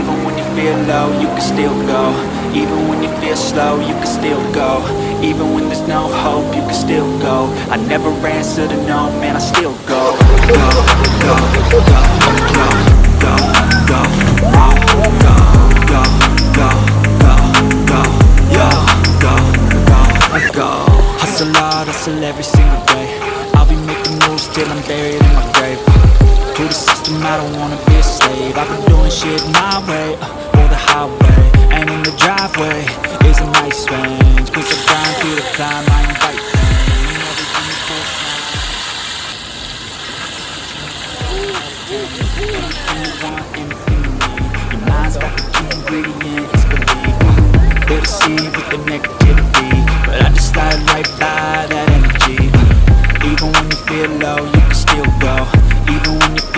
Even when you feel low, you can still go. Even when you feel slow, you can still go. Even when there's no hope, you can still go. I never answer to no, man, I still go. Go, go, go, go, go, go, go, go, go, go, go, go, go, go, go Hustle hard, hustle every single day. I'll be making moves till I'm buried in my grave To the system, I don't wanna be a slave. I've been doing shit my way, uh, or the highway And in the driveway. Is a nice range Cause I grind the climb, I invite Your mind's got the But I just slide right by that energy. Even when you feel low, you can still go. Even when